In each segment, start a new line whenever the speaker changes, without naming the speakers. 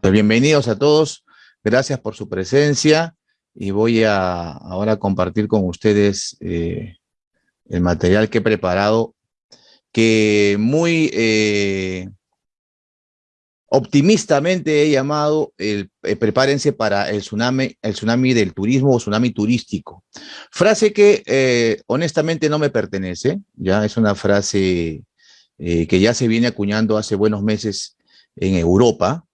Pues bienvenidos a todos, gracias por su presencia y voy a ahora compartir con ustedes eh, el material que he preparado que muy eh, optimistamente he llamado el, eh, prepárense para el tsunami, el tsunami del turismo o tsunami turístico. Frase que honestamente no me pertenece, ya es una frase que ya se viene acuñando hace buenos meses en Europa,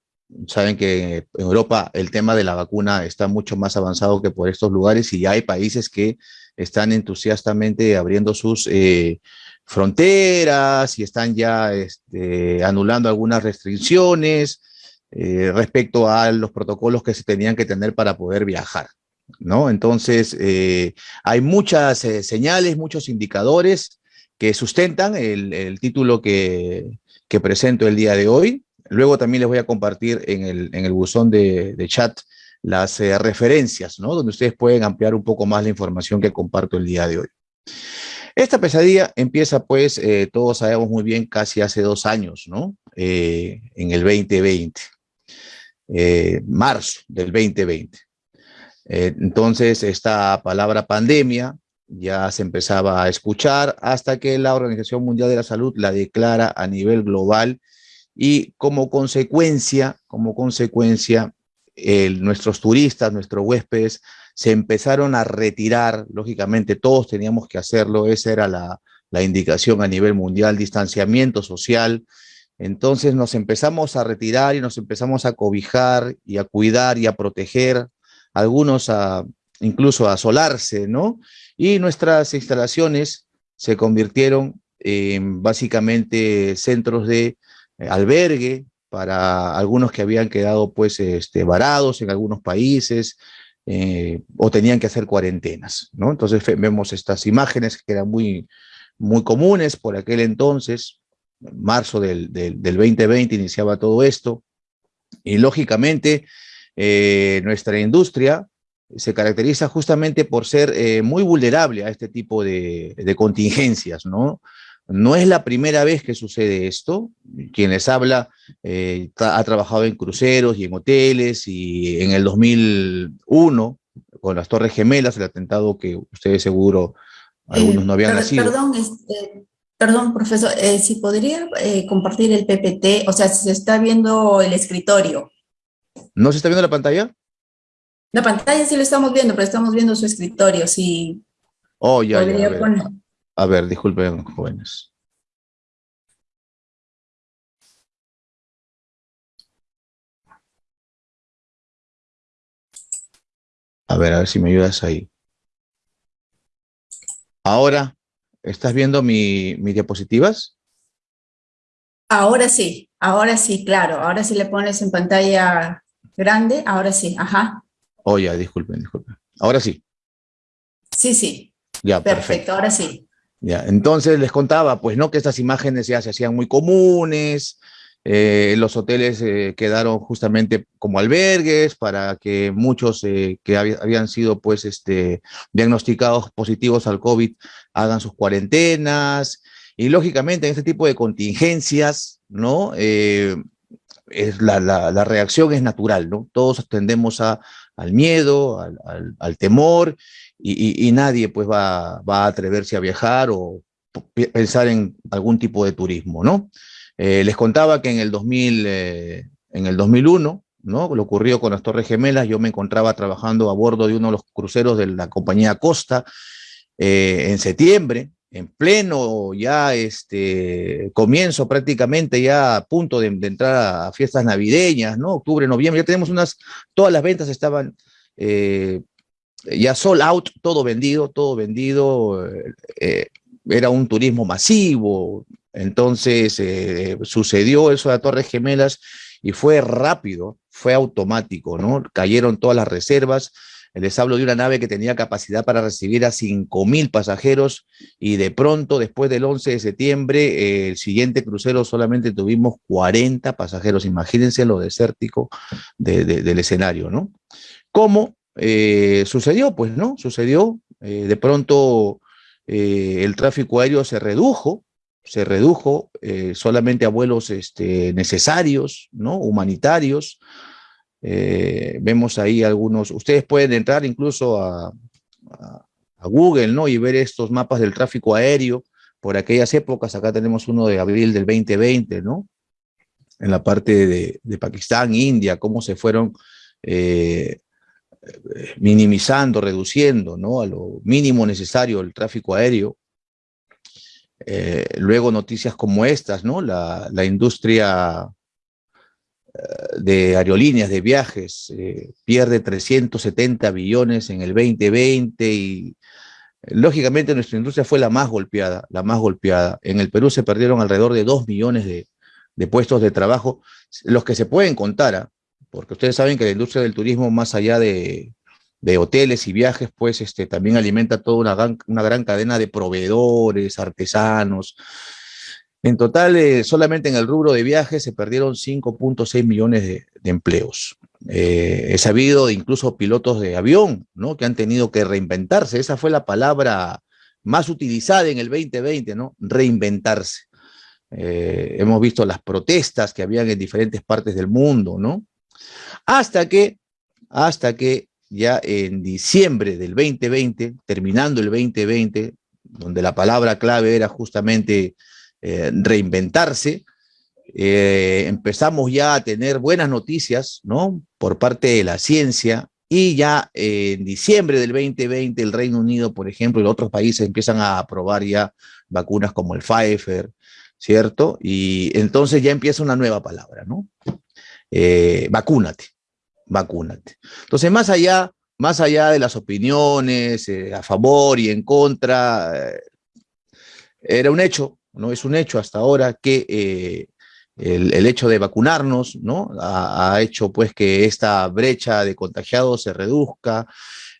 Saben que en Europa el tema de la vacuna está mucho más avanzado que por estos lugares y hay países que están entusiastamente abriendo sus eh, fronteras y están ya este, anulando algunas restricciones eh, respecto a los protocolos que se tenían que tener para poder viajar. ¿no? Entonces, eh, hay muchas señales, muchos indicadores que sustentan el, título que, que presento el día de hoy. Luego también les voy a compartir en el, en el buzón de, chat las eh, referencias, ¿no? Donde ustedes pueden ampliar un poco más la información que comparto el día de hoy. Esta pesadilla empieza, pues, eh, todos sabemos muy bien, casi hace dos años, ¿no? Eh, en el 2020, marzo del 2020. entonces, esta palabra pandemia ya se empezaba a escuchar hasta que la Organización Mundial de la Salud la declara a nivel global y como consecuencia, como consecuencia, nuestros turistas, nuestros huéspedes, se empezaron a retirar, lógicamente todos teníamos que hacerlo, esa era la, la indicación a nivel mundial, distanciamiento social, entonces nos empezamos a retirar y nos empezamos a cobijar y a cuidar y a proteger, algunos a, incluso a asolarse, ¿no? Y nuestras instalaciones se convirtieron en básicamente centros de albergue para algunos que habían quedado pues este, varados en algunos países eh, o tenían que hacer cuarentenas, ¿no? Entonces vemos estas imágenes que eran muy, muy comunes por aquel entonces, marzo del, del, 2020 iniciaba todo esto, y lógicamente eh, nuestra industria se caracteriza justamente por ser muy vulnerable a este tipo de, de contingencias, ¿no? No es la primera vez que sucede esto. Quien les habla eh, ha trabajado en cruceros y en hoteles y en el 2001, con las Torres Gemelas, el atentado que ustedes seguro, algunos no habían nacido.
Perdón, este, perdón, profesor, eh, si podría eh, compartir el PPT, o sea, se está viendo el escritorio.
¿No se está viendo la pantalla?
La pantalla sí lo estamos viendo, pero estamos viendo su escritorio, sí.
Oh, ya, ya. A ver, disculpen, jóvenes. A ver, a ver si me ayudas ahí. Ahora, ¿estás viendo mi, mis diapositivas?
Ahora sí, ahora sí, claro. Ahora sí le pones en pantalla grande, ahora sí, ajá.
Oh, ya, disculpen, disculpen. Ahora sí.
Sí, sí. Ya, perfecto ahora sí.
Ya, entonces les contaba, pues no, que estas imágenes ya se hacían muy comunes, eh, los hoteles eh, quedaron justamente como albergues para que muchos eh, que habían sido pues este, diagnosticados positivos al COVID hagan sus cuarentenas y lógicamente en este tipo de contingencias, ¿no? Es la, reacción es natural, ¿no? Todos tendemos a, al miedo, al temor y, nadie pues va, va, a atreverse a viajar o pensar en algún tipo de turismo, ¿no? Eh, les contaba que en el, 2000, eh, en el 2001, ¿no? Lo ocurrió con las Torres Gemelas, yo me encontraba trabajando a bordo de uno de los cruceros de la compañía Costa eh, en septiembre, en pleno ya este comienzo prácticamente ya a punto de, entrar a fiestas navideñas, ¿no? Octubre, noviembre, ya tenemos unas, todas las ventas estaban ya sold out, todo vendido, todo vendido, eh, eh, era un turismo masivo, entonces eh, sucedió eso a Torres Gemelas y fue rápido, fue automático, ¿no? Cayeron todas las reservas, les hablo de una nave que tenía capacidad para recibir a 5.000 pasajeros y de pronto, después del 11 de septiembre, el siguiente crucero solamente tuvimos 40 pasajeros. Imagínense lo desértico del escenario, ¿no? ¿Cómo? Eh, sucedió, pues, ¿no? Sucedió, eh, de pronto eh, el tráfico aéreo se redujo, se redujo solamente a vuelos este, necesarios, ¿no? Humanitarios, vemos ahí algunos, ustedes pueden entrar incluso a, Google, ¿no? Y ver estos mapas del tráfico aéreo por aquellas épocas. Acá tenemos uno de abril del 2020, ¿no? En la parte de, Pakistán, India, cómo se fueron minimizando, reduciendo, ¿no? A lo mínimo necesario el tráfico aéreo. Eh, luego noticias como estas, ¿no? La, industria de aerolíneas, de viajes, eh, pierde 370 billones en el 2020 y lógicamente nuestra industria fue la más golpeada, la más golpeada. En el Perú se perdieron alrededor de 2 millones de, puestos de trabajo, los que se pueden contar, ¿ah? Porque ustedes saben que la industria del turismo, más allá de, hoteles y viajes, pues este, también alimenta toda una gran, una gran cadena de proveedores, artesanos, en total, eh, solamente en el rubro de viajes se perdieron 5.6 millones de, empleos. Eh, he sabido de incluso pilotos de avión, ¿no? Que han tenido que reinventarse. Esa fue la palabra más utilizada en el 2020, ¿no? Reinventarse. Eh, hemos visto las protestas que habían en diferentes partes del mundo, ¿no? Hasta que, hasta que ya en diciembre del 2020, terminando el 2020, donde la palabra clave era justamente eh, reinventarse. Eh, empezamos ya a tener buenas noticias, ¿no? Por parte de la ciencia y ya en diciembre del 2020 el Reino Unido, por ejemplo, y otros países empiezan a aprobar ya vacunas como el Pfizer, ¿cierto? Y entonces ya empieza una nueva palabra, ¿no? Eh, vacúnate, vacúnate. Entonces, más allá, más allá de las opiniones a favor y en contra, era un hecho, ¿no? Es un hecho hasta ahora que eh, el, hecho de vacunarnos, ¿no? Ha, hecho pues que esta brecha de contagiados se reduzca,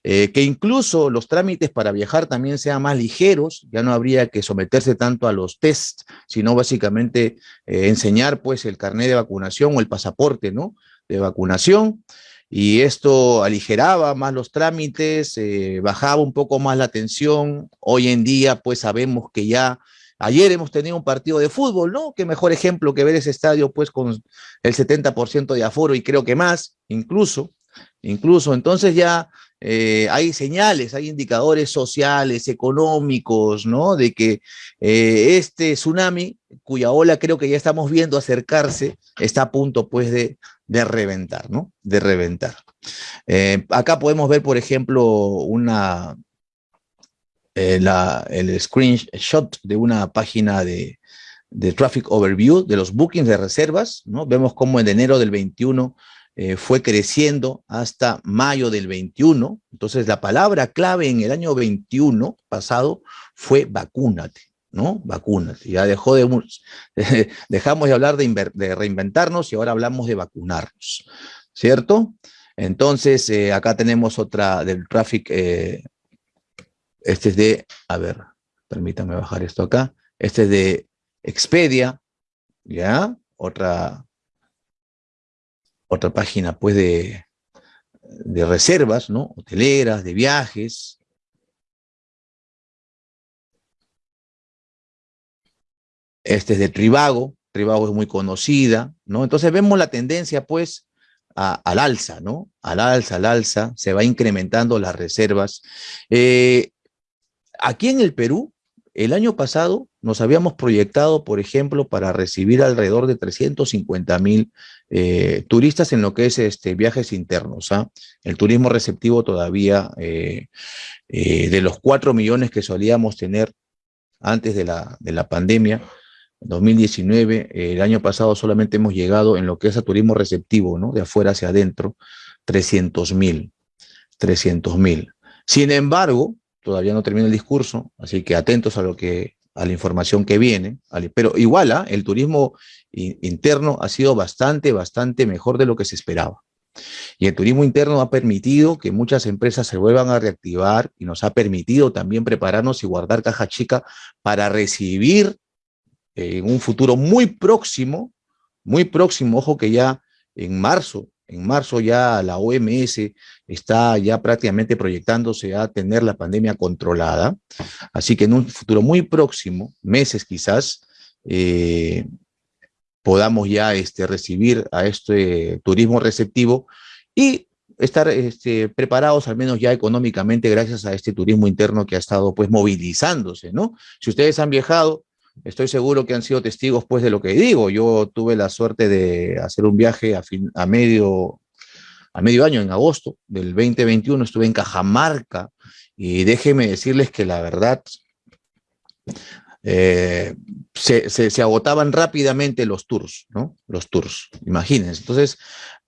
eh, que incluso los trámites para viajar también sean más ligeros, ya no habría que someterse tanto a los tests, sino básicamente eh, enseñar pues el carnet de vacunación o el pasaporte, ¿no? De vacunación y esto aligeraba más los trámites, bajaba un poco más la tensión. Hoy en día, pues sabemos que ya Ayer hemos tenido un partido de fútbol, ¿no? Qué mejor ejemplo que ver ese estadio, pues, con el 70% de aforo y creo que más, incluso, incluso. Entonces ya eh, hay señales, hay indicadores sociales, económicos, ¿no? De que eh, este tsunami, cuya ola creo que ya estamos viendo acercarse, está a punto, pues, de, de reventar, ¿no? De reventar. Eh, acá podemos ver, por ejemplo, una, el screenshot de una página de, Traffic Overview de los bookings de reservas, ¿no? Vemos cómo en enero del 21 eh, fue creciendo hasta mayo del 21. Entonces, la palabra clave en el año 21 pasado fue vacúnate, ¿no? Vacúnate. Ya dejó de, dejamos de hablar de, reinventarnos y ahora hablamos de vacunarnos, ¿cierto? Entonces, eh, acá tenemos otra del Traffic este es de, a ver, permítanme bajar esto acá. Este es de Expedia, ¿ya? Otra, otra página, pues, de, de reservas, ¿no? Hoteleras, de viajes. Este es de Trivago. Trivago es muy conocida, ¿no? Entonces vemos la tendencia, pues, al alza, ¿no? Al alza, al alza, se va incrementando las reservas. Eh, Aquí en el Perú, el año pasado nos habíamos proyectado, por ejemplo, para recibir alrededor de 350 mil eh, turistas en lo que es este, viajes internos. ¿ah? El turismo receptivo todavía, eh, eh, de los 4 millones que solíamos tener antes de la, de la pandemia, 2019, el año pasado solamente hemos llegado en lo que es a turismo receptivo, ¿no? De afuera hacia adentro, 300 mil, 300 mil. Sin embargo, todavía no termina el discurso, así que atentos a lo que a la información que viene, pero igual ¿ah? el turismo interno ha sido bastante, bastante mejor de lo que se esperaba. Y el turismo interno ha permitido que muchas empresas se vuelvan a reactivar y nos ha permitido también prepararnos y guardar caja chica para recibir en un futuro muy próximo, muy próximo, ojo que ya en marzo en marzo ya la OMS está ya prácticamente proyectándose a tener la pandemia controlada. Así que en un futuro muy próximo, meses quizás, eh, podamos ya este, recibir a este turismo receptivo y estar este, preparados al menos ya económicamente gracias a este turismo interno que ha estado pues movilizándose, ¿no? Si ustedes han viajado, estoy seguro que han sido testigos pues de lo que digo. Yo tuve la suerte de hacer un viaje a, fin, a medio a medio año, en agosto del 2021, estuve en Cajamarca y déjenme decirles que la verdad eh, se, se, agotaban rápidamente los tours, ¿no? Los tours, imagínense. Entonces,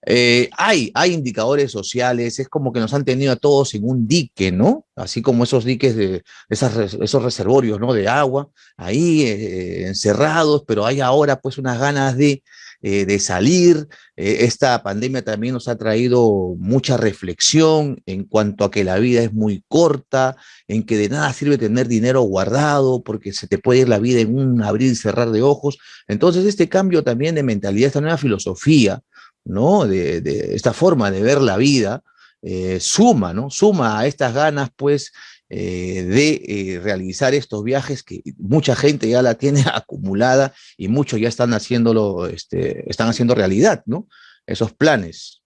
eh, hay, indicadores sociales, es como que nos han tenido a todos en un dique, ¿no? Así como esos diques de esos reservorios. De agua, ahí eh, encerrados, pero hay ahora pues unas ganas de, eh, de salir. esta pandemia también nos ha traído mucha reflexión en cuanto a que la vida es muy corta, en que de nada sirve tener dinero guardado porque se te puede ir la vida en un abrir y cerrar de ojos. Entonces este cambio también de mentalidad, esta nueva filosofía, ¿no? De, esta forma de ver la vida, eh, suma, ¿no? Suma a estas ganas, pues, eh, de eh, realizar estos viajes que mucha gente ya la tiene acumulada y muchos ya están haciéndolo, este, están haciendo realidad, ¿no? Esos planes.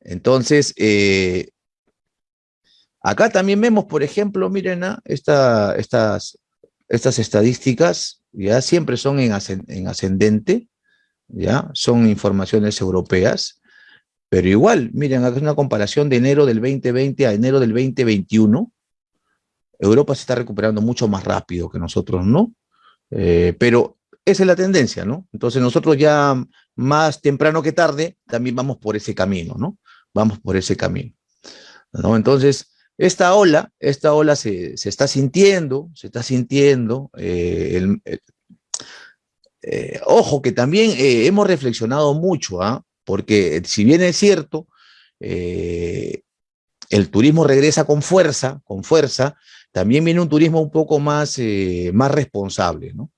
Entonces, acá también vemos, por ejemplo, miren, ¿ah? esta, estas, estas estadísticas ya siempre son en ascendente, ¿ya? Son informaciones europeas, pero igual, miren, es una comparación de enero del 2020 a enero del 2021. Europa se está recuperando mucho más rápido que nosotros, ¿no? Eh, pero esa es la tendencia, ¿no? Entonces nosotros ya más temprano que tarde también vamos por ese camino, ¿no? Vamos por ese camino, ¿no? Entonces, esta ola, esta ola se, se está sintiendo, se está sintiendo, eh, el, eh, ojo, que también eh, hemos reflexionado mucho, ¿ah? porque si bien es cierto, eh, el turismo regresa con fuerza, con fuerza, también viene un turismo un poco más, más responsable, ¿no?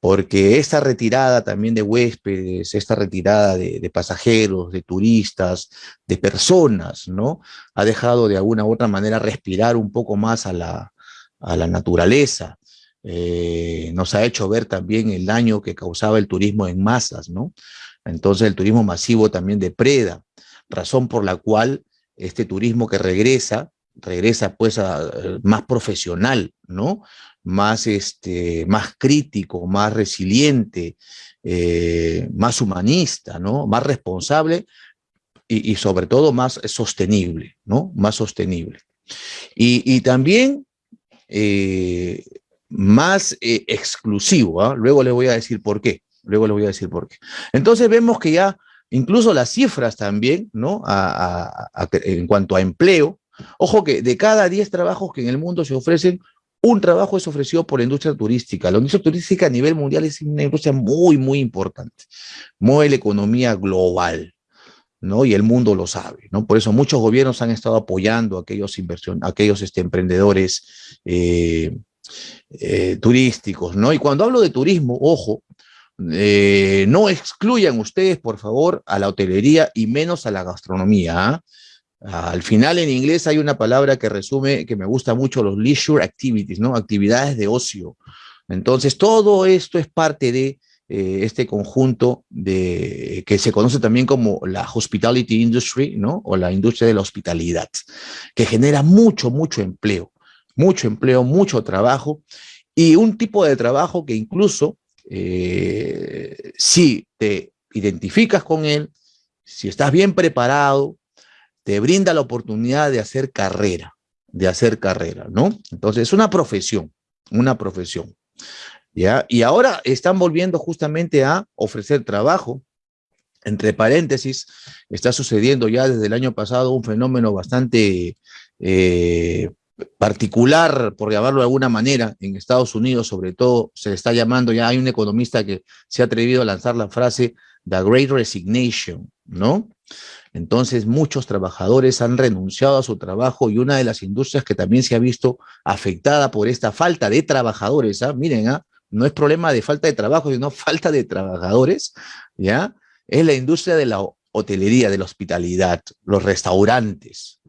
Porque esta retirada también de huéspedes, esta retirada de, de, pasajeros, de turistas, de personas, ¿no? Ha dejado de alguna u otra manera respirar un poco más a la, a la naturaleza, eh, nos ha hecho ver también el daño que causaba el turismo en masas, ¿no? Entonces el turismo masivo también depreda, razón por la cual este turismo que regresa, regresa pues a, eh, más profesional, ¿no? Más, este, más crítico, más resiliente, eh, más humanista, ¿no? Más responsable y, sobre todo más sostenible, ¿no? Más sostenible. Y, y también eh, más eh, exclusivo. ¿ah? Luego les voy a decir por qué. Luego les voy a decir por qué. Entonces vemos que ya incluso las cifras también, ¿no? en cuanto a empleo, ojo que de cada 10 trabajos que en el mundo se ofrecen, un trabajo es ofrecido por la industria turística. La industria turística a nivel mundial es una industria muy, muy importante. Mueve la economía global. ¿no? Y el mundo lo sabe, ¿no? Por eso muchos gobiernos han estado apoyando a aquellos, aquellos este, emprendedores eh, eh, turísticos, ¿no? Y cuando hablo de turismo, ojo, eh, no excluyan ustedes, por favor, a la hotelería y menos a la gastronomía. ¿ah? Al final en inglés hay una palabra que resume, que me gusta mucho, los leisure activities, ¿no? Actividades de ocio. Entonces, todo esto es parte de eh, este conjunto de, que se conoce también como la hospitality industry, ¿no? O la industria de la hospitalidad, que genera mucho, mucho empleo mucho empleo, mucho trabajo y un tipo de trabajo que incluso eh, si te identificas con él, si estás bien preparado, te brinda la oportunidad de hacer carrera, de hacer carrera, ¿no? Entonces es una profesión, una profesión. ¿ya? Y ahora están volviendo justamente a ofrecer trabajo. Entre paréntesis, está sucediendo ya desde el año pasado un fenómeno bastante eh, particular, por llamarlo de alguna manera, en Estados Unidos sobre todo, se está llamando, ya hay un economista que se ha atrevido a lanzar la frase The Great Resignation, ¿no? Entonces muchos trabajadores han renunciado a su trabajo y una de las industrias que también se ha visto afectada por esta falta de trabajadores, ¿ah? miren, ¿ah? no es problema de falta de trabajo, sino falta de trabajadores, ¿ya? Es la industria de la hotelería, de la hospitalidad, los restaurantes.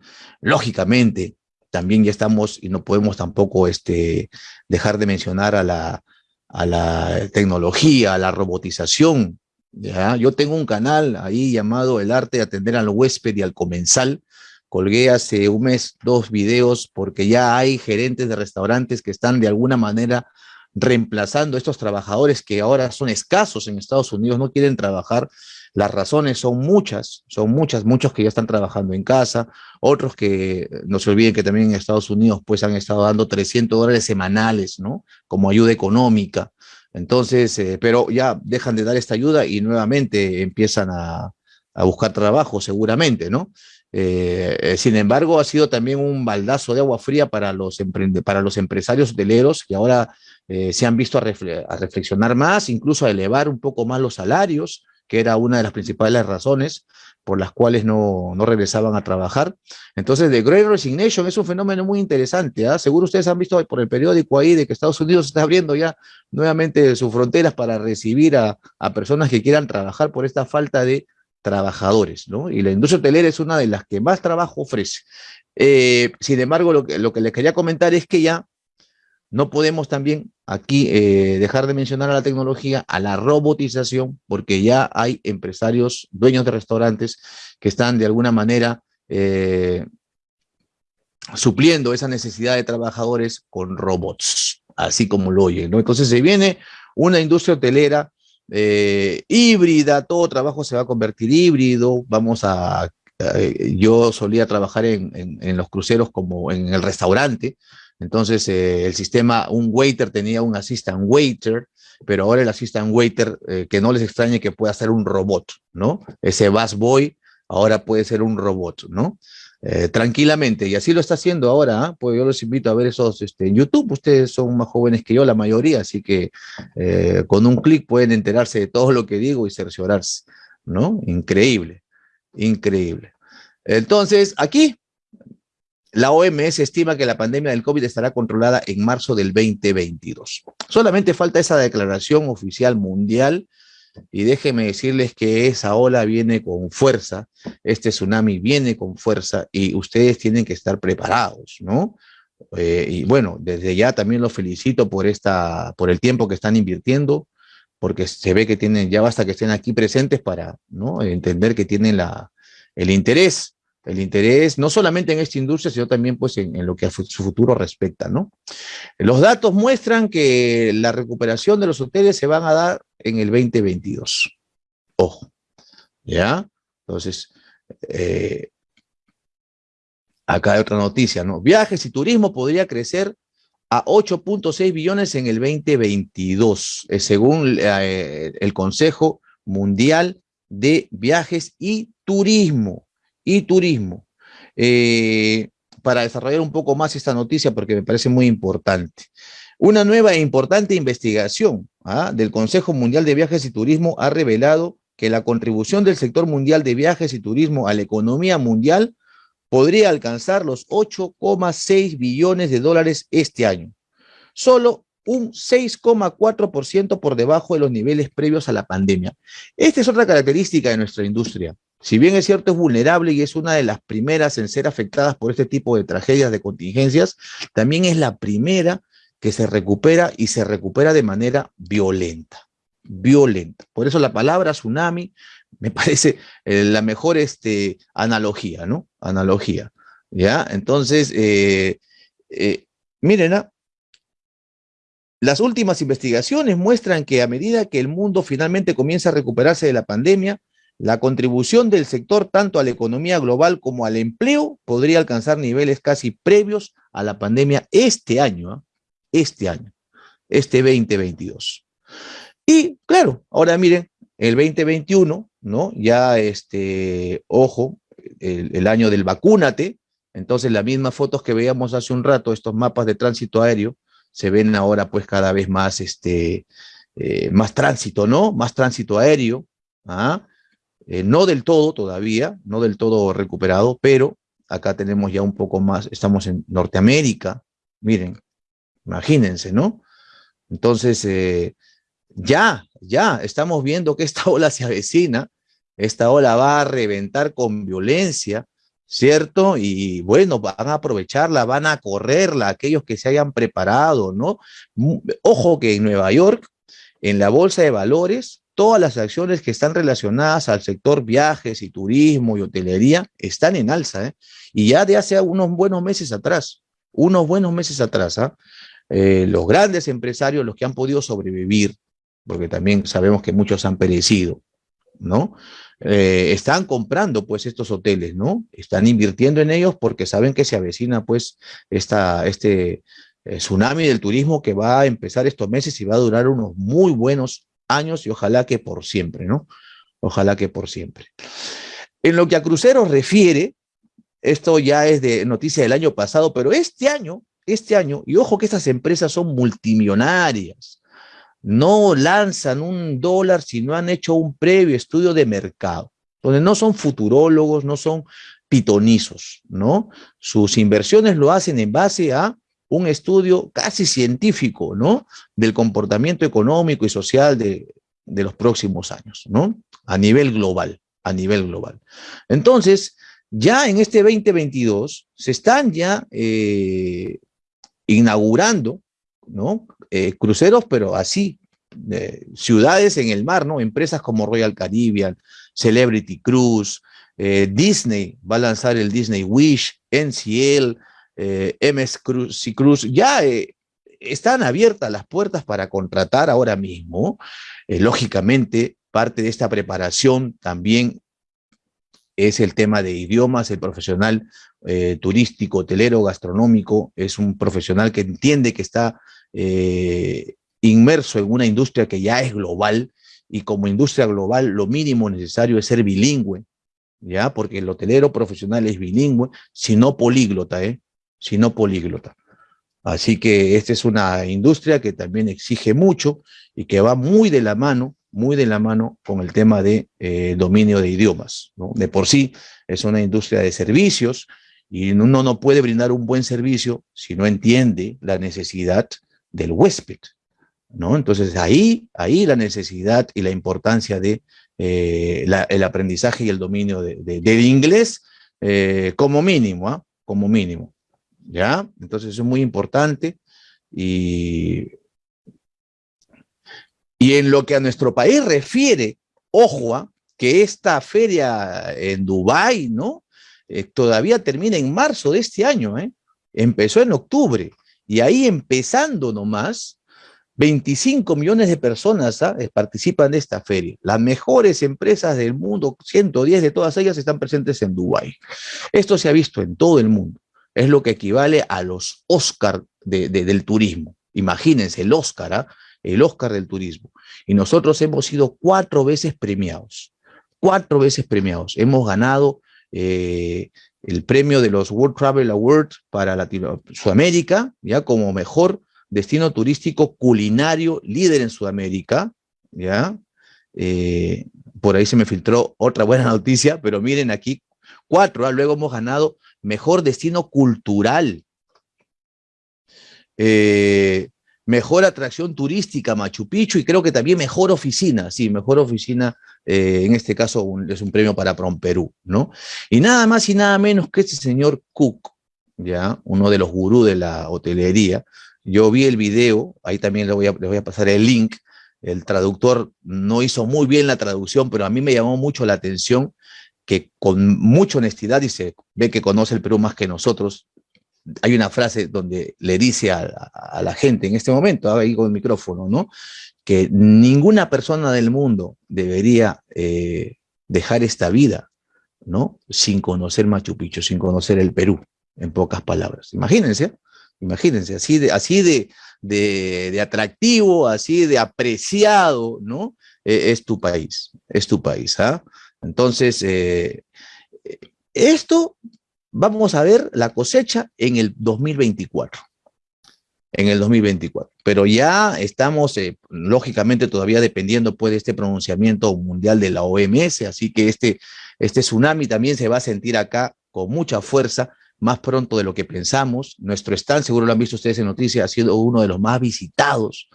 Lógicamente, también ya estamos, y no podemos tampoco este, dejar de mencionar a la, a la tecnología, a la robotización, ¿ya? Yo tengo un canal ahí llamado El Arte de Atender al Huésped y al Comensal. Colgué hace un mes dos videos porque ya hay gerentes de restaurantes que están de alguna manera reemplazando a estos trabajadores que ahora son escasos en Estados Unidos, no quieren trabajar. Las razones son muchas, son muchas, muchos que ya están trabajando en casa, otros que no se olviden que también en Estados Unidos pues han estado dando 300 dólares semanales, ¿no? Como ayuda económica. Entonces, eh, pero ya dejan de dar esta ayuda y nuevamente empiezan a, a buscar trabajo seguramente, ¿no? Eh, eh, sin embargo, ha sido también un baldazo de agua fría para los, para los empresarios hoteleros que ahora se han visto a, reflexionar más, incluso a elevar un poco más los salarios, que era una de las principales razones por las cuales no, no regresaban a trabajar. Entonces, The Great Resignation es un fenómeno muy interesante. ¿ah? Seguro ustedes han visto por el periódico ahí de que Estados Unidos está abriendo ya nuevamente sus fronteras para recibir a, a personas que quieran trabajar por esta falta de trabajadores, ¿no? Y la industria hotelera es una de las que más trabajo ofrece. Eh, sin embargo, lo que, lo que les quería comentar es que ya no podemos también aquí eh, dejar de mencionar a la tecnología, a la robotización, porque ya hay empresarios, dueños de restaurantes, que están de alguna manera eh, supliendo esa necesidad de trabajadores con robots, así como lo oyen. Entonces se viene una industria hotelera eh, híbrida, todo trabajo se va a convertir híbrido, vamos a, yo solía trabajar en, los cruceros como en el restaurante, entonces eh, el sistema, un waiter tenía un assistant waiter, pero ahora el assistant waiter, que no les extrañe que pueda ser un robot, ¿no? Ese bus boy ahora puede ser un robot, ¿no? Eh, tranquilamente, y así lo está haciendo ahora, ¿ah? pues yo los invito a ver esos este, en YouTube, ustedes son más jóvenes que yo, la mayoría, así que eh, con un clic pueden enterarse de todo lo que digo y cerciorarse, ¿no? Increíble, increíble. Entonces, aquí, la OMS estima que la pandemia del COVID estará controlada en marzo del 2022. Solamente falta esa declaración oficial mundial y déjenme decirles que esa ola viene con fuerza, este tsunami viene con fuerza y ustedes tienen que estar preparados, ¿no? Eh, y bueno, desde ya también los felicito por, esta, por el tiempo que están invirtiendo, porque se ve que tienen, ya basta que estén aquí presentes para ¿no? entender que tienen la, el interés, el interés no solamente en esta industria, sino también pues en, lo que a su futuro respecta, ¿no? Los datos muestran que la recuperación de los hoteles se van a dar en el 2022. Ojo, ¿ya? Entonces, eh, acá hay otra noticia, ¿no? Viajes y turismo podría crecer a 8.6 billones en el 2022, eh, según el Consejo Mundial de Viajes y Turismo. Y Turismo. para desarrollar un poco más esta noticia, porque me parece muy importante. Una nueva e importante investigación ¿ah? del Consejo Mundial de Viajes y Turismo ha revelado que la contribución del sector mundial de viajes y turismo a la economía mundial podría alcanzar los 8,6 billones de dólares este año. Solo un 6,4% por debajo de los niveles previos a la pandemia. Esta es otra característica de nuestra industria. Si bien es cierto, es vulnerable y es una de las primeras en ser afectadas por este tipo de tragedias, de contingencias, también es la primera que se recupera y se recupera de manera violenta, violenta. Por eso la palabra tsunami me parece eh, la mejor este, analogía, ¿no? Analogía, ¿ya? Entonces, eh, eh, miren, ¿ah? las últimas investigaciones muestran que a medida que el mundo finalmente comienza a recuperarse de la pandemia, la contribución del sector tanto a la economía global como al empleo podría alcanzar niveles casi previos a la pandemia este año. ¿ah? este año, este 2022. Y claro, ahora miren, el 2021, ¿no? Ya este, ojo, el, año del vacúnate, entonces las mismas fotos que veíamos hace un rato, estos mapas de tránsito aéreo, se ven ahora pues cada vez más, este, eh, más tránsito, ¿no? Más tránsito aéreo, ¿ah? Eh, no del todo todavía, no del todo recuperado, pero acá tenemos ya un poco más, estamos en Norteamérica, miren, Imagínense, ¿no? Entonces, eh, ya, ya, estamos viendo que esta ola se avecina, esta ola va a reventar con violencia, ¿cierto? Y bueno, van a aprovecharla, van a correrla, aquellos que se hayan preparado, ¿no? Ojo que en Nueva York, en la bolsa de valores, todas las acciones que están relacionadas al sector viajes y turismo y hotelería están en alza, ¿eh? y ya de hace unos buenos meses atrás, unos buenos meses atrás, ¿ah? eh, los grandes empresarios, los que han podido sobrevivir, porque también sabemos que muchos han perecido, ¿no? Eh, están comprando pues estos hoteles, ¿no? Están invirtiendo en ellos porque saben que se avecina pues esta, este tsunami del turismo que va a empezar estos meses y va a durar unos muy buenos años y ojalá que por siempre, ¿no? Ojalá que por siempre. En lo que a cruceros refiere, esto ya es de noticia del año pasado, pero este año, este año, y ojo que estas empresas son multimillonarias, no lanzan un dólar si no han hecho un previo estudio de mercado, donde no son futurólogos, no son pitonizos, ¿no? Sus inversiones lo hacen en base a un estudio casi científico, ¿no? Del comportamiento económico y social de, de los próximos años, ¿no? A nivel global, a nivel global. Entonces, ya en este 2022 se están ya eh, inaugurando, ¿no? Eh, cruceros, pero así, ciudades en el mar, ¿no? Empresas como Royal Caribbean, Celebrity Cruise, eh, Disney va a lanzar el Disney Wish, NCL, MS Cruise y Cruise, ya están abiertas las puertas para contratar ahora mismo. lógicamente, parte de esta preparación también es el tema de idiomas, el profesional eh, turístico, hotelero, gastronómico, es un profesional que entiende que está eh, inmerso en una industria que ya es global y como industria global lo mínimo necesario es ser bilingüe, ¿ya? Porque el hotelero profesional es bilingüe, sino políglota, ¿eh? Sino políglota. Así que esta es una industria que también exige mucho y que va muy de la mano muy de la mano con el tema de eh, dominio de idiomas. De por sí es una industria de servicios y uno no puede brindar un buen servicio si no entiende la necesidad del huésped. ¿no? Entonces ahí, ahí la necesidad y la importancia de eh, el aprendizaje y el dominio de, del inglés eh, como mínimo, ¿ah? como mínimo. ¿Ya? Entonces es muy importante y y en lo que a nuestro país refiere, ojo, ¿ah? que esta feria en Dubái, ¿no? Eh, todavía termina en marzo de este año, ¿eh? Empezó en octubre. Y ahí empezando nomás, 25 millones de personas ¿ah? eh, participan de esta feria. Las mejores empresas del mundo, 110 de todas ellas están presentes en Dubái. Esto se ha visto en todo el mundo. Es lo que equivale a los Oscar del turismo. Imagínense, el Oscar, ¿ah? el Oscar del turismo. Y nosotros hemos sido cuatro veces premiados, cuatro veces premiados. Hemos ganado eh, el premio de los World Travel Awards para Latino Sudamérica, ya como mejor destino turístico culinario líder en Sudamérica, ya. Eh, por ahí se me filtró otra buena noticia, pero miren aquí, cuatro, ¿ah? luego hemos ganado mejor destino cultural. Eh, mejor atracción turística Machu Picchu y creo que también mejor oficina, sí, mejor oficina, eh, en este caso es un premio para Perú, ¿no? Y nada más y nada menos que este señor Cook, ya, uno de los gurús de la hotelería, yo vi el video, ahí también le voy, a, le voy a pasar el link, el traductor no hizo muy bien la traducción, pero a mí me llamó mucho la atención que con mucha honestidad, se ve que conoce el Perú más que nosotros, hay una frase donde le dice a, la gente en este momento, ahí con el micrófono, ¿no? Que ninguna persona del mundo debería eh, dejar esta vida, ¿no? Sin conocer Machu Picchu, sin conocer el Perú, en pocas palabras. Imagínense, imagínense, así de, así de, de, atractivo, así de apreciado, ¿no? E, es tu país, es tu país, ¿ah? Entonces, eh, esto vamos a ver la cosecha en el 2024. En el 2024. Pero ya estamos, eh, lógicamente, todavía dependiendo pues, de este pronunciamiento mundial de la OMS, así que este, este tsunami también se va a sentir acá con mucha fuerza, más pronto de lo que pensamos. Nuestro stand, seguro lo han visto ustedes en noticias, ha sido uno de los más visitados,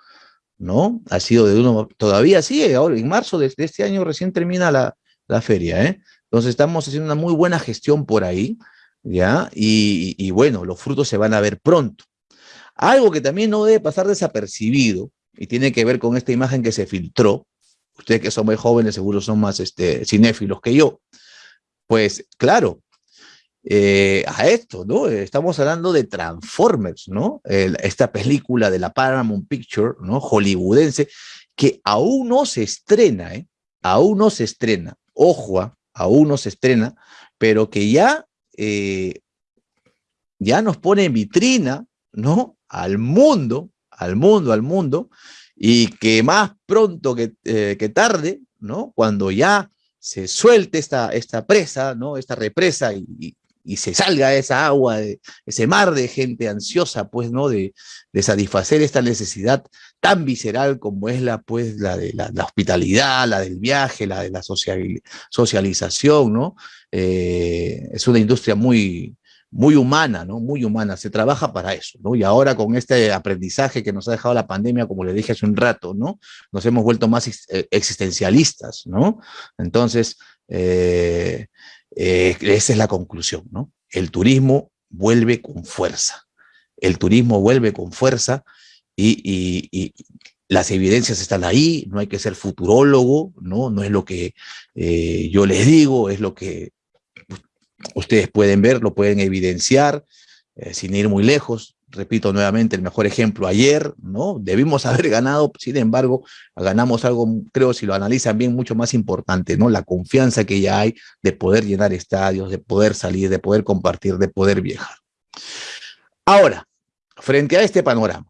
¿no? Ha sido de uno, todavía sigue, ahora en marzo de, este año recién termina la, la feria, ¿eh? Entonces estamos haciendo una muy buena gestión por ahí. ¿ya? Y, bueno, los frutos se van a ver pronto. Algo que también no debe pasar desapercibido, y tiene que ver con esta imagen que se filtró, Ustedes que son muy jóvenes seguro son más este, cinéfilos que yo. Pues claro, eh, a esto, ¿no? Estamos hablando de Transformers, ¿no? esta película de la Paramount Picture, ¿no? Hollywoodense, que aún no se estrena, ¿eh? Aún no se estrena. Ojo, ¿ah? aún no se estrena, pero que ya, eh, ya nos pone en vitrina, ¿no? Al mundo, al mundo, al mundo, y que más pronto que, eh, que tarde, ¿no? Cuando ya se suelte esta, esta presa, ¿no? Esta represa y, se salga esa agua, ese mar de gente ansiosa, pues, ¿no? De, satisfacer esta necesidad tan visceral como es la, pues, la de la, hospitalidad, la del viaje, la de la social, socialización, ¿no? Eh, es una industria muy, muy humana, ¿no? Muy humana, se trabaja para eso, ¿no? Y ahora con este aprendizaje que nos ha dejado la pandemia, como le dije hace un rato, ¿no? Nos hemos vuelto más eh, existencialistas, ¿no? Entonces, eh, esa es la conclusión, ¿no? El turismo vuelve con fuerza. El turismo vuelve con fuerza y, las evidencias están ahí, no hay que ser futurólogo, ¿no? No es lo que eh, yo les digo, es lo que ustedes pueden ver, lo pueden evidenciar, eh, sin ir muy lejos repito nuevamente, el mejor ejemplo ayer, ¿no? Debimos haber ganado, sin embargo, ganamos algo, creo, si lo analizan bien, mucho más importante, ¿no? La confianza que ya hay de poder llenar estadios, de poder salir, de poder compartir, de poder viajar. Ahora, frente a este panorama,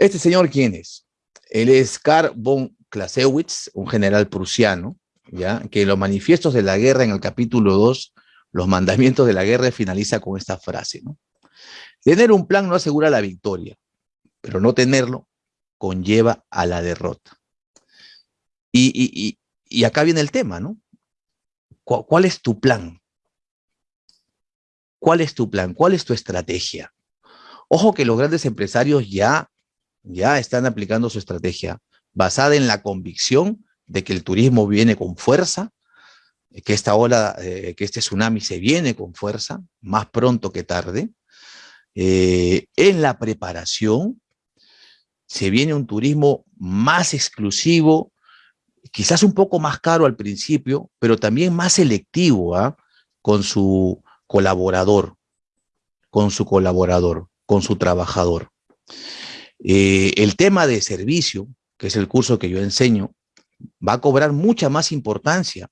¿este señor quién es? Él es Karl von Clausewitz, un general prusiano, ¿ya? Que en los manifiestos de la guerra, en el capítulo 2, los mandamientos de la guerra, finaliza con esta frase, ¿no? Tener un plan no asegura la victoria, pero no tenerlo conlleva a la derrota. Y, acá viene el tema, ¿no? ¿Cuál, es tu plan? ¿Cuál es tu plan? ¿Cuál es tu estrategia? Ojo que los grandes empresarios ya, ya están aplicando su estrategia basada en la convicción de que el turismo viene con fuerza, que esta ola, eh, que este tsunami se viene con fuerza, más pronto que tarde, eh, en la preparación se viene un turismo más exclusivo, quizás un poco más caro al principio, pero también más selectivo ¿ah? con su colaborador, con su colaborador, con su trabajador. Eh, el tema de servicio, que es el curso que yo enseño, va a cobrar mucha más importancia,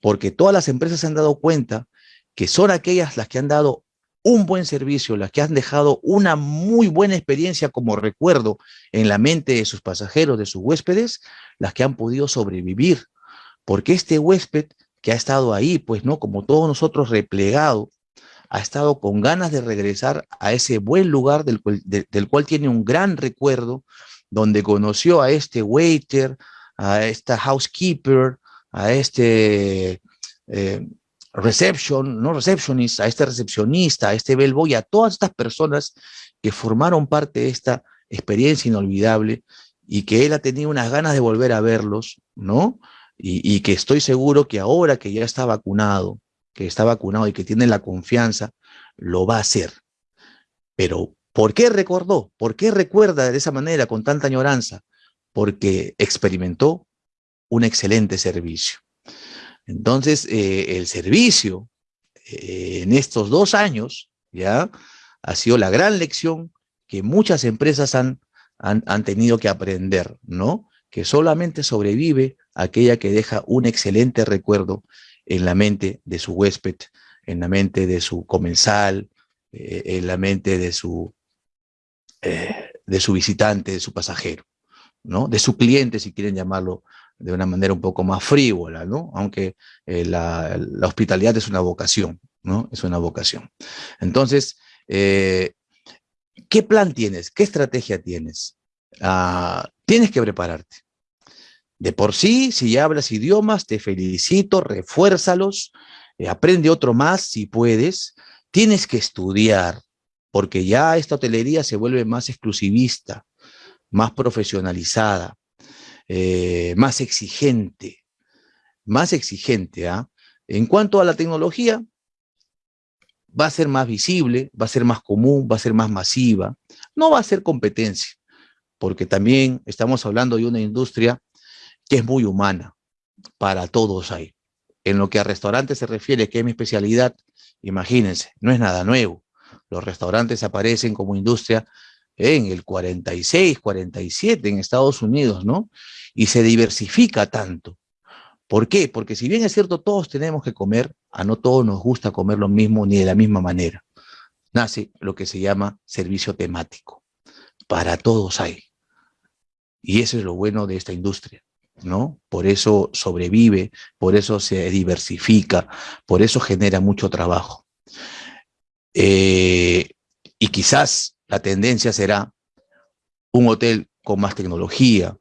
porque todas las empresas se han dado cuenta que son aquellas las que han dado un buen servicio, las que han dejado una muy buena experiencia como recuerdo en la mente de sus pasajeros, de sus huéspedes, las que han podido sobrevivir. Porque este huésped que ha estado ahí, pues no, como todos nosotros replegado, ha estado con ganas de regresar a ese buen lugar del cual, del cual tiene un gran recuerdo, donde conoció a este waiter, a esta housekeeper, a este eh, reception, no receptionist, a este recepcionista, a este bellboy, a todas estas personas que formaron parte de esta experiencia inolvidable y que él ha tenido unas ganas de volver a verlos, ¿no? Y, que estoy seguro que ahora que ya está vacunado, que está vacunado y que tiene la confianza, lo va a hacer. Pero, ¿por qué recordó? ¿Por qué recuerda de esa manera, con tanta añoranza? Porque experimentó un excelente servicio. Entonces, eh, el servicio eh, en estos dos años, ya, ha sido la gran lección que muchas empresas han, han, tenido que aprender, ¿no? Que solamente sobrevive aquella que deja un excelente recuerdo en la mente de su huésped, en la mente de su comensal, eh, en la mente de su, de su visitante, de su pasajero, ¿no? De su cliente, si quieren llamarlo de una manera un poco más frívola, ¿no? Aunque eh, la, hospitalidad es una vocación, ¿no? Es una vocación. Entonces, eh, ¿qué plan tienes? ¿Qué estrategia tienes? Ah, tienes que prepararte. De por sí, si ya hablas idiomas, te felicito, refuérzalos, eh, aprende otro más si puedes. Tienes que estudiar, porque ya esta hotelería se vuelve más exclusivista, más profesionalizada. Eh, más exigente, más exigente. ¿ah? En cuanto a la tecnología, va a ser más visible, va a ser más común, va a ser más masiva, no va a ser competencia, porque también estamos hablando de una industria que es muy humana. Para todos hay. En lo que a restaurantes se refiere, que es mi especialidad, imagínense, no es nada nuevo. Los restaurantes aparecen como industria en el 46, 47 en Estados Unidos, ¿no? Y se diversifica tanto. ¿Por qué? Porque si bien es cierto, todos tenemos que comer, a no todos nos gusta comer lo mismo ni de la misma manera. Nace lo que se llama servicio temático. Para todos hay. Y eso es lo bueno de esta industria. ¿No? Por eso sobrevive, por eso se diversifica, por eso genera mucho trabajo. Eh, y quizás la tendencia será un hotel con más tecnología,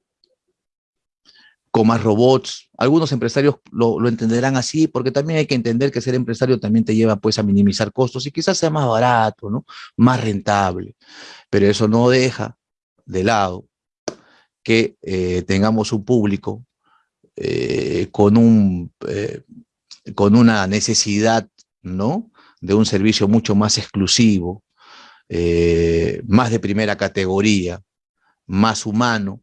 con más robots. Algunos empresarios lo, entenderán así, porque también hay que entender que ser empresario también te lleva pues a minimizar costos y quizás sea más barato, ¿no? Más rentable. Pero eso no deja de lado que eh, tengamos un público eh, con, un, eh, con una necesidad ¿no? de un servicio mucho más exclusivo, más de primera categoría, más humano,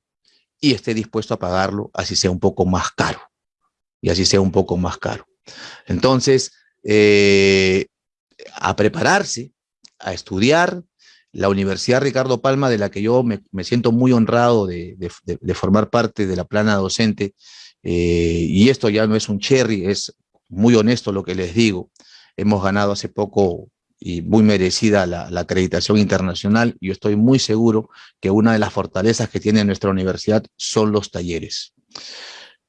y esté dispuesto a pagarlo así sea un poco más caro, y así sea un poco más caro. Entonces, a prepararse, a estudiar, la Universidad Ricardo Palma, de la que yo me, siento muy honrado de, formar parte de la plana docente, eh, y esto ya no es un cherry, es muy honesto lo que les digo, hemos ganado hace poco y muy merecida la, acreditación internacional, y estoy muy seguro que una de las fortalezas que tiene nuestra universidad son los talleres.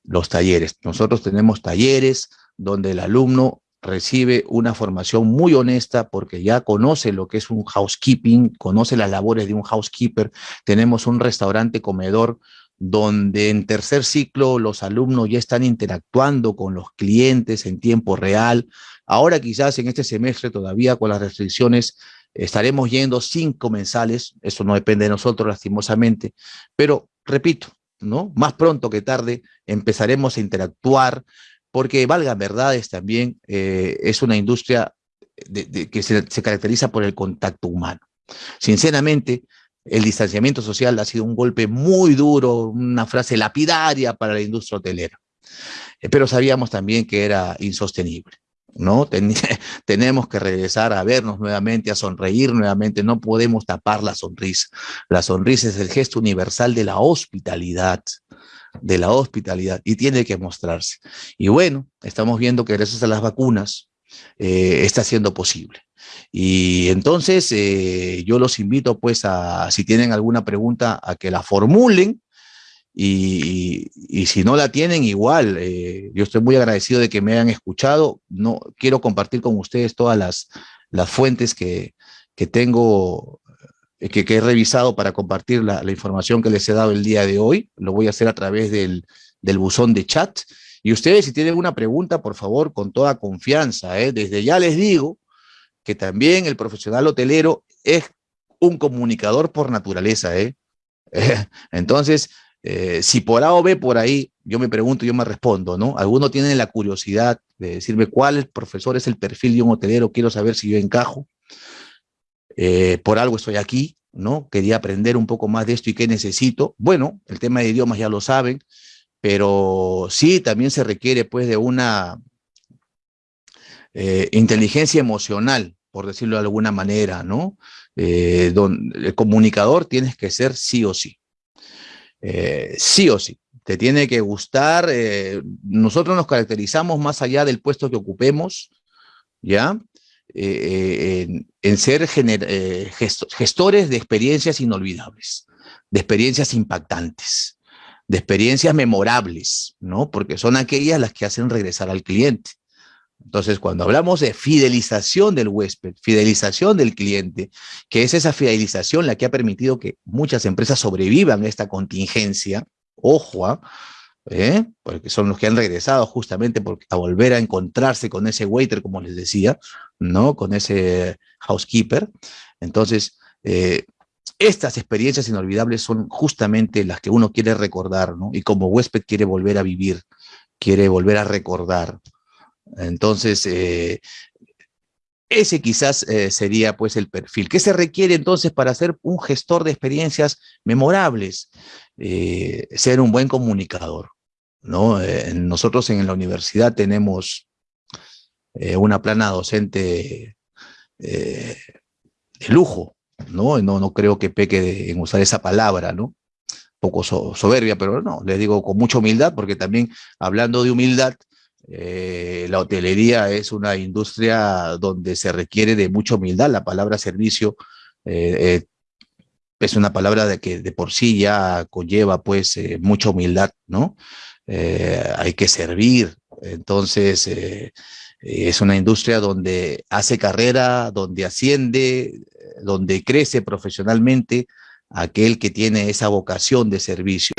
Los talleres. Nosotros tenemos talleres donde el alumno recibe una formación muy honesta porque ya conoce lo que es un housekeeping, conoce las labores de un housekeeper. Tenemos un restaurante comedor donde en tercer ciclo los alumnos ya están interactuando con los clientes en tiempo real. Ahora quizás en este semestre todavía con las restricciones estaremos yendo sin comensales, eso no depende de nosotros lastimosamente, pero repito, ¿no? Más pronto que tarde empezaremos a interactuar, porque valga verdades también, eh, es una industria que se, caracteriza por el contacto humano. Sinceramente, el distanciamiento social ha sido un golpe muy duro, una frase lapidaria para la industria hotelera, eh, pero sabíamos también que era insostenible. ¿no? tenemos que regresar a vernos nuevamente, a sonreír nuevamente, no podemos tapar la sonrisa. La sonrisa es el gesto universal de la hospitalidad, de la hospitalidad y tiene que mostrarse. Y bueno, estamos viendo que gracias a las vacunas eh, está siendo posible. Y entonces eh, yo los invito pues a, si tienen alguna pregunta, a que la formulen y, si no la tienen, igual, eh, yo estoy muy agradecido de que me hayan escuchado. No, quiero compartir con ustedes todas las, las fuentes que, que tengo eh, que, he revisado para compartir la, información que les he dado el día de hoy. Lo voy a hacer a través del, buzón de chat. Y ustedes, si tienen una pregunta, por favor, con toda confianza. ¿eh? Desde ya les digo que también el profesional hotelero es un comunicador por naturaleza. ¿eh? Entonces, si por A o B por ahí, yo me pregunto, yo me respondo, ¿no? Algunos tienen la curiosidad de decirme cuál profesor es el perfil de un hotelero, quiero saber si yo encajo. Eh, por algo estoy aquí, ¿no? Quería aprender un poco más de esto y qué necesito. Bueno, el tema de idiomas ya lo saben, pero sí también se requiere pues de una eh, inteligencia emocional, por decirlo de alguna manera, ¿no? Eh, el comunicador tienes que ser sí o sí. sí o sí. Te tiene que gustar. nosotros nos caracterizamos más allá del puesto que ocupemos, ¿ya? Eh, en, ser eh, gestores de experiencias inolvidables, de experiencias impactantes, de experiencias memorables, ¿no? Porque son aquellas las que hacen regresar al cliente. Entonces, cuando hablamos de fidelización del huésped, fidelización del cliente, que es esa fidelización la que ha permitido que muchas empresas sobrevivan a esta contingencia, ojo, ¿ah? ¿Eh? porque son los que han regresado justamente a volver a encontrarse con ese waiter, como les decía, ¿no? Con ese housekeeper. Entonces, eh, estas experiencias inolvidables son justamente las que uno quiere recordar, ¿no? Y como huésped quiere volver a vivir, quiere volver a recordar. Entonces, eh, ese quizás sería pues el perfil. ¿Qué se requiere entonces para ser un gestor de experiencias memorables? ser un buen comunicador ¿no? Eh, nosotros en la universidad tenemos eh, una plana docente eh, de lujo, ¿no? ¿no? No creo que peque en usar esa palabra, ¿no? poco soberbia, pero no, les digo con mucha humildad, porque también hablando de humildad, la hotelería es una industria donde se requiere de mucha humildad. La palabra servicio es una palabra de que de por sí ya conlleva pues mucha humildad, ¿no? Eh, hay que servir. Entonces, eh, es una industria donde hace carrera, donde asciende, donde crece profesionalmente aquel que tiene esa vocación de servicio.